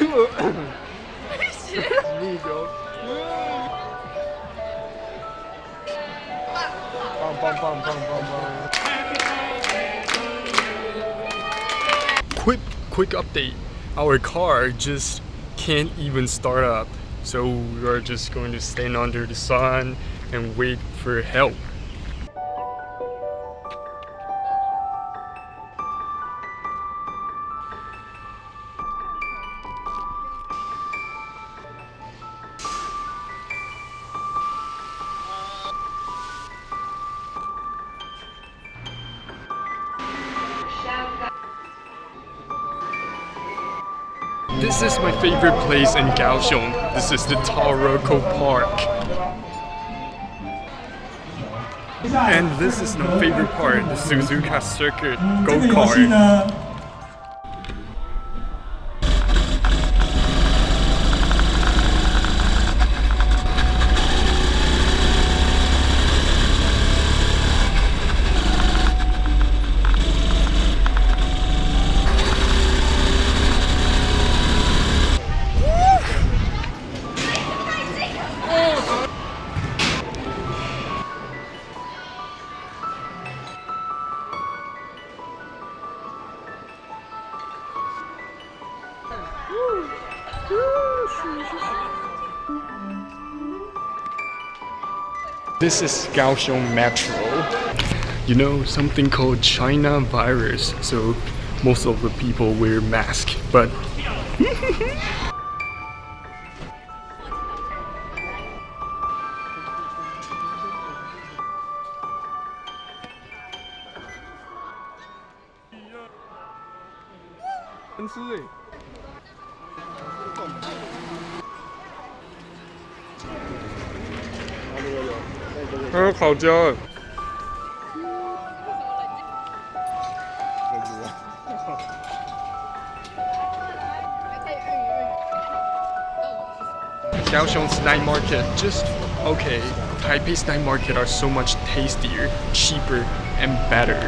me, bro. bum, bum, bum, bum, bum, bum. Quick, quick update. Our car just can't even start up. So we are just going to stand under the sun and wait for help. This is my favorite place in Kaohsiung. This is the Taroko Park. And this is my favorite part, the Suzuka Circuit go-kart. This is Kaohsiung Metro. You know, something called China virus, so most of the people wear masks, but 还有烤焦哎。Kaohsiung's night market just okay. Taipei's night market are so much tastier, cheaper, and better.